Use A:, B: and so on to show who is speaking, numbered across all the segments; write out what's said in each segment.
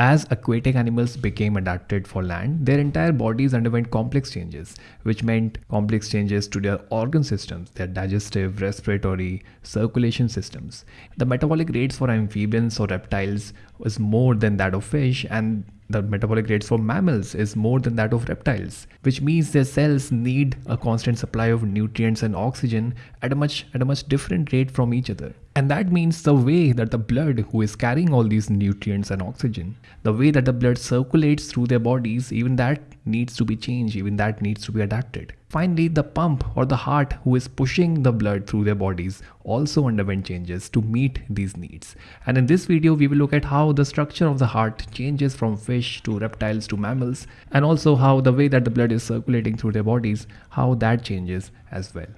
A: As aquatic animals became adapted for land, their entire bodies underwent complex changes, which meant complex changes to their organ systems, their digestive, respiratory, circulation systems. The metabolic rates for amphibians or reptiles was more than that of fish and the metabolic rates for mammals is more than that of reptiles, which means their cells need a constant supply of nutrients and oxygen at a much at a much different rate from each other. And that means the way that the blood who is carrying all these nutrients and oxygen, the way that the blood circulates through their bodies, even that needs to be changed, even that needs to be adapted. Finally, the pump or the heart who is pushing the blood through their bodies also underwent changes to meet these needs. And in this video, we will look at how the structure of the heart changes from fish to reptiles to mammals and also how the way that the blood is circulating through their bodies, how that changes as well.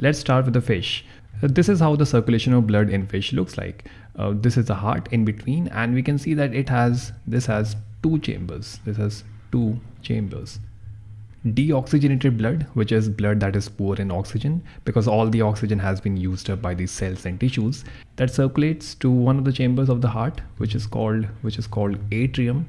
A: Let's start with the fish. This is how the circulation of blood in fish looks like. Uh, this is the heart in between and we can see that it has, this has two chambers. This has two chambers. Deoxygenated blood which is blood that is poor in oxygen because all the oxygen has been used up by the cells and tissues that circulates to one of the chambers of the heart which is called which is called atrium.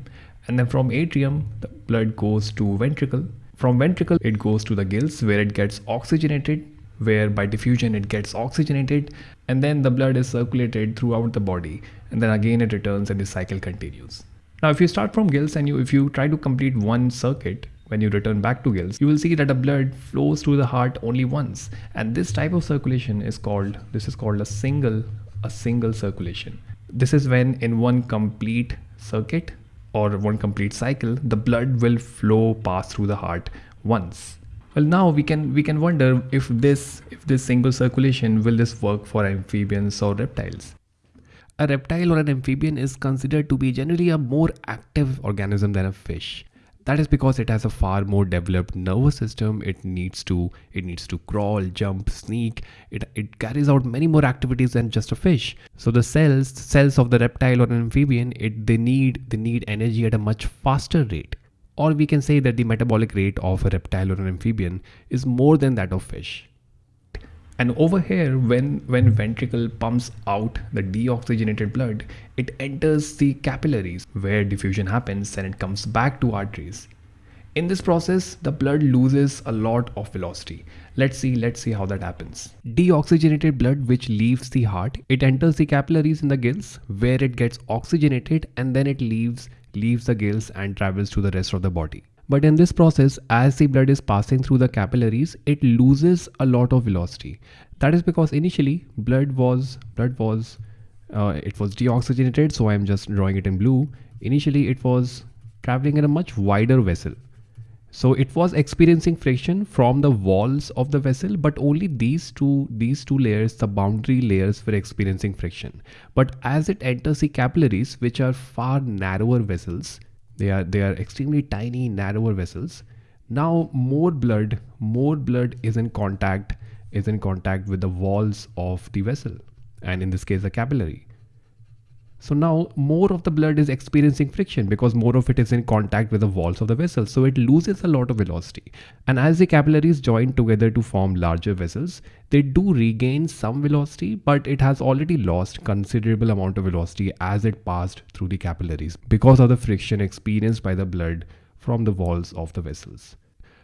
A: And then from atrium the blood goes to ventricle. From ventricle it goes to the gills where it gets oxygenated where by diffusion it gets oxygenated and then the blood is circulated throughout the body. And then again it returns and the cycle continues now if you start from gills and you if you try to complete one circuit when you return back to gills, you will see that the blood flows through the heart only once. And this type of circulation is called, this is called a single, a single circulation. This is when in one complete circuit or one complete cycle, the blood will flow pass through the heart once. Well, now we can we can wonder if this if this single circulation will this work for amphibians or reptiles. A reptile or an amphibian is considered to be generally a more active organism than a fish. That is because it has a far more developed nervous system. It needs to it needs to crawl jump sneak. It, it carries out many more activities than just a fish. So the cells cells of the reptile or an amphibian it they need they need energy at a much faster rate. Or we can say that the metabolic rate of a reptile or an amphibian is more than that of fish and over here, when, when ventricle pumps out the deoxygenated blood, it enters the capillaries where diffusion happens and it comes back to arteries. In this process, the blood loses a lot of velocity. Let's see, let's see how that happens. Deoxygenated blood which leaves the heart, it enters the capillaries in the gills where it gets oxygenated and then it leaves leaves the gills and travels to the rest of the body. But in this process, as the blood is passing through the capillaries, it loses a lot of velocity. That is because initially blood was blood was uh, it was deoxygenated. So I am just drawing it in blue. Initially, it was traveling in a much wider vessel. So it was experiencing friction from the walls of the vessel, but only these two these two layers, the boundary layers, were experiencing friction. But as it enters the capillaries, which are far narrower vessels, they are they are extremely tiny narrower vessels. Now more blood more blood is in contact is in contact with the walls of the vessel and in this case the capillary so now more of the blood is experiencing friction because more of it is in contact with the walls of the vessel. So it loses a lot of velocity. And as the capillaries join together to form larger vessels, they do regain some velocity, but it has already lost considerable amount of velocity as it passed through the capillaries because of the friction experienced by the blood from the walls of the vessels.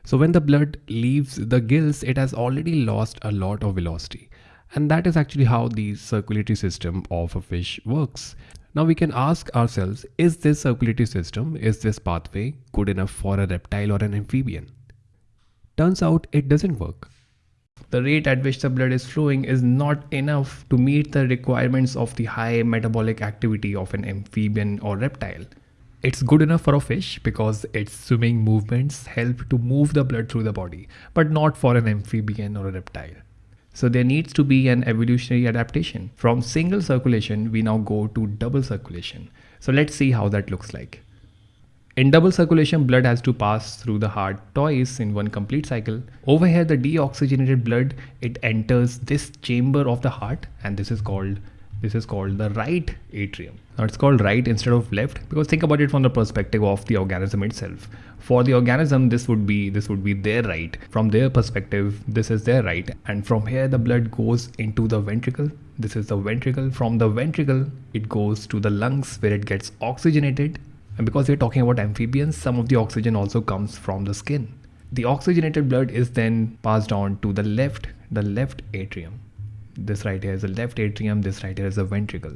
A: So when the blood leaves the gills, it has already lost a lot of velocity. And that is actually how the circulatory system of a fish works. Now we can ask ourselves, is this circulatory system, is this pathway good enough for a reptile or an amphibian? Turns out it doesn't work. The rate at which the blood is flowing is not enough to meet the requirements of the high metabolic activity of an amphibian or reptile. It's good enough for a fish because its swimming movements help to move the blood through the body, but not for an amphibian or a reptile. So there needs to be an evolutionary adaptation. From single circulation, we now go to double circulation. So let's see how that looks like. In double circulation, blood has to pass through the heart twice in one complete cycle. Over here, the deoxygenated blood, it enters this chamber of the heart and this is called This is called the right atrium. Now it's called right instead of left because think about it from the perspective of the organism itself. For the organism, this would be this would be their right. From their perspective, this is their right. And from here, the blood goes into the ventricle. This is the ventricle. From the ventricle, it goes to the lungs where it gets oxygenated. And because we're talking about amphibians, some of the oxygen also comes from the skin. The oxygenated blood is then passed on to the left, the left atrium this right here is the left atrium, this right here is the ventricle.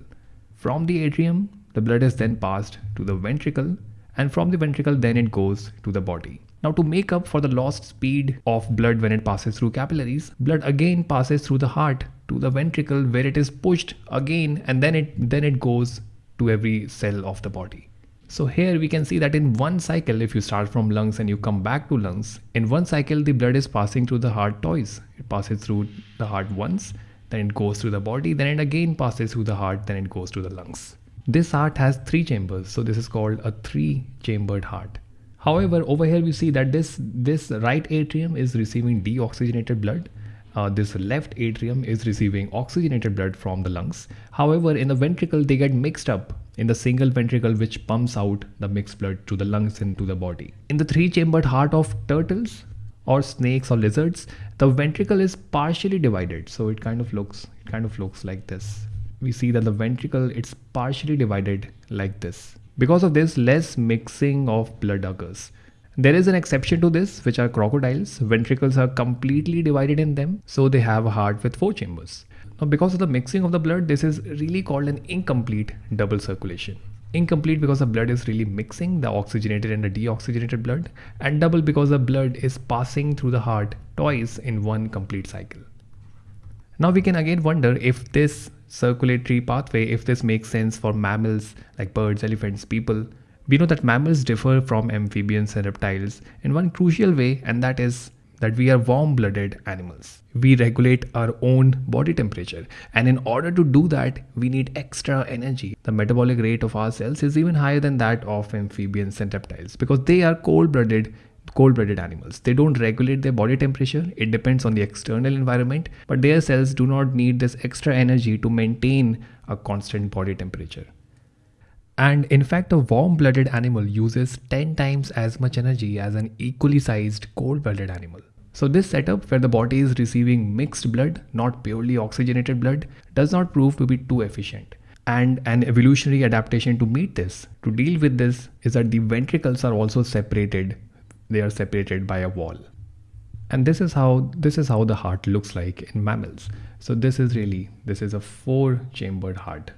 A: From the atrium, the blood is then passed to the ventricle and from the ventricle then it goes to the body. Now to make up for the lost speed of blood when it passes through capillaries, blood again passes through the heart to the ventricle where it is pushed again and then it then it goes to every cell of the body. So here we can see that in one cycle, if you start from lungs and you come back to lungs, in one cycle the blood is passing through the heart twice. It passes through the heart once then it goes through the body, then it again passes through the heart, then it goes to the lungs. This heart has three chambers, so this is called a three-chambered heart. However, over here we see that this, this right atrium is receiving deoxygenated blood. Uh, this left atrium is receiving oxygenated blood from the lungs. However, in the ventricle, they get mixed up in the single ventricle which pumps out the mixed blood to the lungs and to the body. In the three-chambered heart of turtles, or snakes or lizards the ventricle is partially divided. So it kind of looks it kind of looks like this. We see that the ventricle it's partially divided like this. Because of this less mixing of blood occurs. There is an exception to this which are crocodiles. Ventricles are completely divided in them so they have a heart with four chambers. Now because of the mixing of the blood this is really called an incomplete double circulation incomplete because the blood is really mixing the oxygenated and the deoxygenated blood and double because the blood is passing through the heart twice in one complete cycle. Now we can again wonder if this circulatory pathway, if this makes sense for mammals like birds, elephants, people. We know that mammals differ from amphibians and reptiles in one crucial way and that is that we are warm blooded animals. We regulate our own body temperature, and in order to do that, we need extra energy. The metabolic rate of our cells is even higher than that of amphibians and reptiles because they are cold blooded cold-blooded animals. They don't regulate their body temperature. It depends on the external environment, but their cells do not need this extra energy to maintain a constant body temperature. And in fact, a warm blooded animal uses 10 times as much energy as an equally sized cold blooded animal. So, this setup where the body is receiving mixed blood, not purely oxygenated blood, does not prove to be too efficient. And an evolutionary adaptation to meet this, to deal with this, is that the ventricles are also separated. They are separated by a wall. And this is how this is how the heart looks like in mammals. So this is really this is a four chambered heart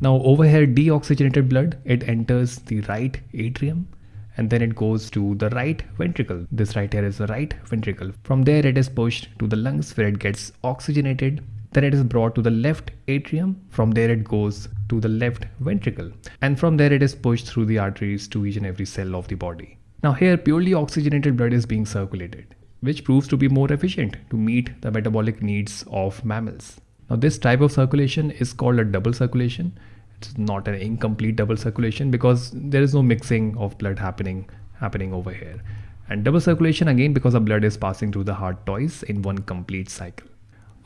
A: now over here deoxygenated blood, it enters the right atrium and then it goes to the right ventricle. This right here is the right ventricle. From there it is pushed to the lungs where it gets oxygenated. Then it is brought to the left atrium. From there it goes to the left ventricle. And from there it is pushed through the arteries to each and every cell of the body. Now here purely oxygenated blood is being circulated, which proves to be more efficient to meet the metabolic needs of mammals. Now this type of circulation is called a double circulation. It's not an incomplete double circulation because there is no mixing of blood happening happening over here. And double circulation again because the blood is passing through the heart twice in one complete cycle.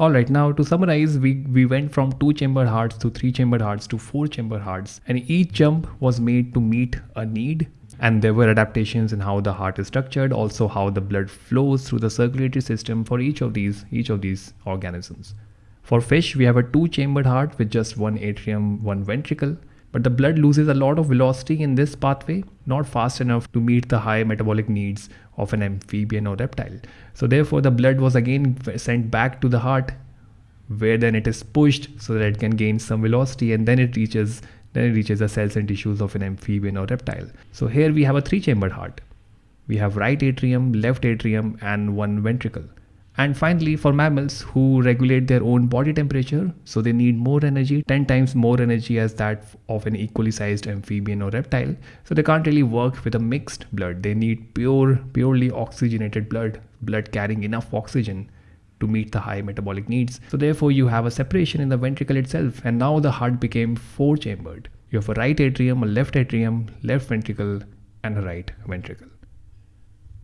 A: Alright, now to summarize, we, we went from two chambered hearts to three chambered hearts to four chambered hearts, and each jump was made to meet a need. And there were adaptations in how the heart is structured, also how the blood flows through the circulatory system for each of these each of these organisms. For fish, we have a two-chambered heart with just one atrium, one ventricle, but the blood loses a lot of velocity in this pathway, not fast enough to meet the high metabolic needs of an amphibian or reptile. So therefore, the blood was again sent back to the heart, where then it is pushed so that it can gain some velocity, and then it reaches then it reaches the cells and tissues of an amphibian or reptile. So here we have a three-chambered heart. We have right atrium, left atrium, and one ventricle. And finally, for mammals who regulate their own body temperature, so they need more energy, 10 times more energy as that of an equally sized amphibian or reptile. So they can't really work with a mixed blood. They need pure, purely oxygenated blood, blood carrying enough oxygen to meet the high metabolic needs. So therefore you have a separation in the ventricle itself and now the heart became four chambered. You have a right atrium, a left atrium, left ventricle and a right ventricle.